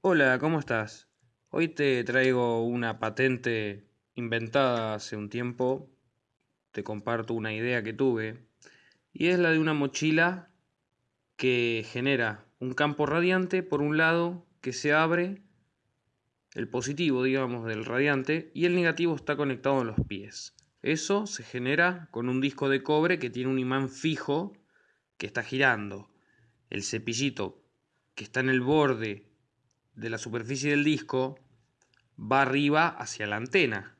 Hola, ¿cómo estás? Hoy te traigo una patente inventada hace un tiempo. Te comparto una idea que tuve. Y es la de una mochila que genera un campo radiante por un lado que se abre el positivo, digamos, del radiante y el negativo está conectado en los pies. Eso se genera con un disco de cobre que tiene un imán fijo que está girando. El cepillito que está en el borde de la superficie del disco va arriba hacia la antena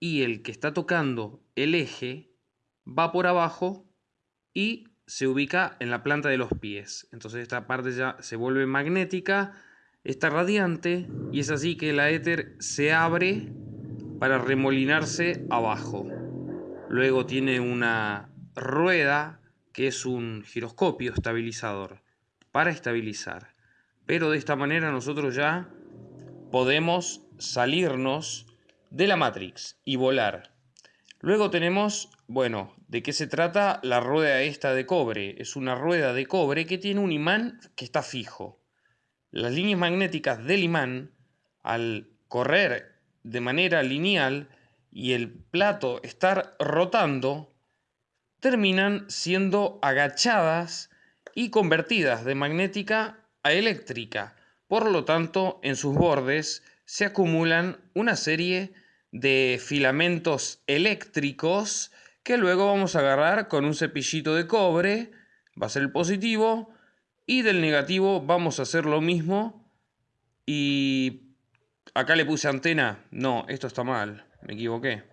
y el que está tocando el eje va por abajo y se ubica en la planta de los pies. Entonces esta parte ya se vuelve magnética, está radiante y es así que la éter se abre para remolinarse abajo. Luego tiene una rueda que es un giroscopio estabilizador para estabilizar. Pero de esta manera nosotros ya podemos salirnos de la Matrix y volar. Luego tenemos, bueno, ¿de qué se trata la rueda esta de cobre? Es una rueda de cobre que tiene un imán que está fijo. Las líneas magnéticas del imán, al correr de manera lineal y el plato estar rotando, terminan siendo agachadas y convertidas de magnética eléctrica. Por lo tanto, en sus bordes se acumulan una serie de filamentos eléctricos que luego vamos a agarrar con un cepillito de cobre, va a ser el positivo, y del negativo vamos a hacer lo mismo. Y acá le puse antena, no, esto está mal, me equivoqué.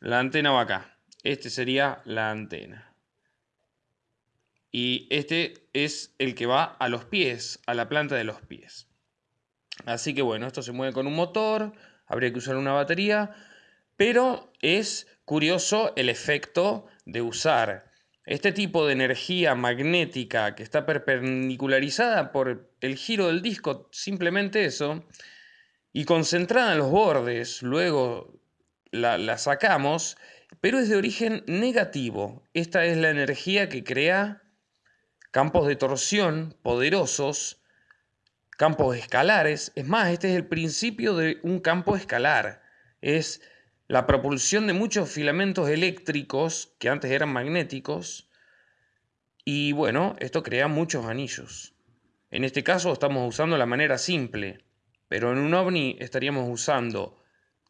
La antena va acá, este sería la antena y este es el que va a los pies, a la planta de los pies. Así que bueno, esto se mueve con un motor, habría que usar una batería, pero es curioso el efecto de usar este tipo de energía magnética que está perpendicularizada por el giro del disco, simplemente eso, y concentrada en los bordes, luego la, sacamos, pero es de origen negativo. Esta es la energía que crea campos de torsión poderosos, campos escalares. Es más, este es el principio de un campo escalar. Es la propulsión de muchos filamentos eléctricos que antes eran magnéticos. Y bueno, esto crea muchos anillos. En este caso estamos usando la manera simple, pero en un ovni estaríamos usando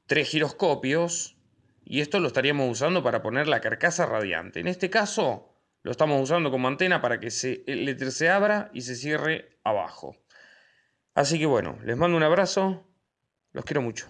tres giroscopios y esto lo estaríamos usando para poner la carcasa radiante. En este caso lo estamos usando como antena para que se, el éter se abra y se cierre abajo. Así que bueno, les mando un abrazo, los quiero mucho.